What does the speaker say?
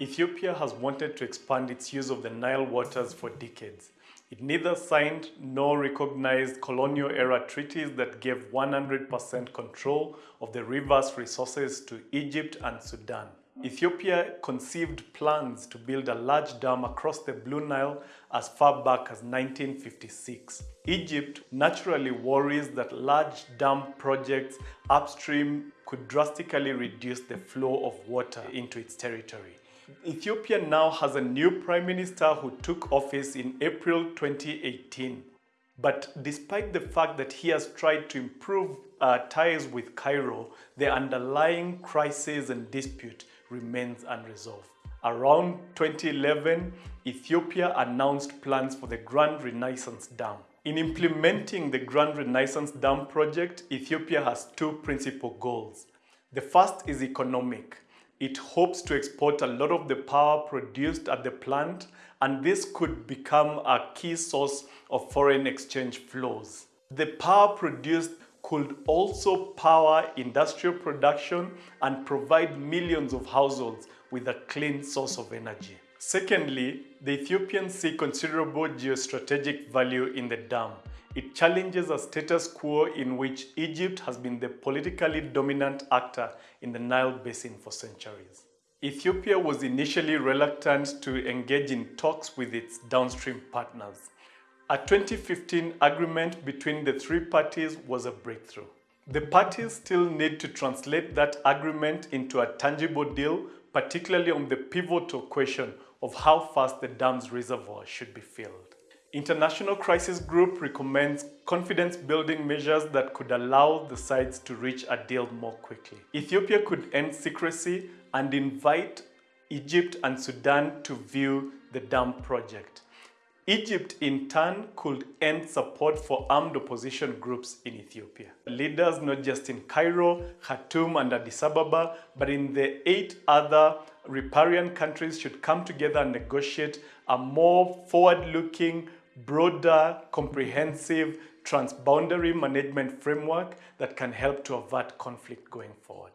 Ethiopia has wanted to expand its use of the Nile waters for decades. It neither signed nor recognized colonial era treaties that gave 100% control of the river's resources to Egypt and Sudan. Ethiopia conceived plans to build a large dam across the Blue Nile as far back as 1956. Egypt naturally worries that large dam projects upstream could drastically reduce the flow of water into its territory. Ethiopia now has a new prime minister who took office in April 2018. But despite the fact that he has tried to improve uh, ties with Cairo, the underlying crisis and dispute remains unresolved. Around 2011, Ethiopia announced plans for the Grand Renaissance Dam. In implementing the Grand Renaissance Dam project, Ethiopia has two principal goals. The first is economic. It hopes to export a lot of the power produced at the plant and this could become a key source of foreign exchange flows. The power produced could also power industrial production and provide millions of households with a clean source of energy. Secondly, the Ethiopians see considerable geostrategic value in the dam. It challenges a status quo in which Egypt has been the politically dominant actor in the Nile Basin for centuries. Ethiopia was initially reluctant to engage in talks with its downstream partners. A 2015 agreement between the three parties was a breakthrough. The parties still need to translate that agreement into a tangible deal, particularly on the pivotal question of how fast the dam's reservoir should be filled. International Crisis Group recommends confidence-building measures that could allow the sides to reach a deal more quickly. Ethiopia could end secrecy and invite Egypt and Sudan to view the dam project. Egypt, in turn, could end support for armed opposition groups in Ethiopia. Leaders not just in Cairo, Khartoum, and Addis Ababa, but in the eight other riparian countries should come together and negotiate a more forward-looking, broader, comprehensive, transboundary management framework that can help to avert conflict going forward.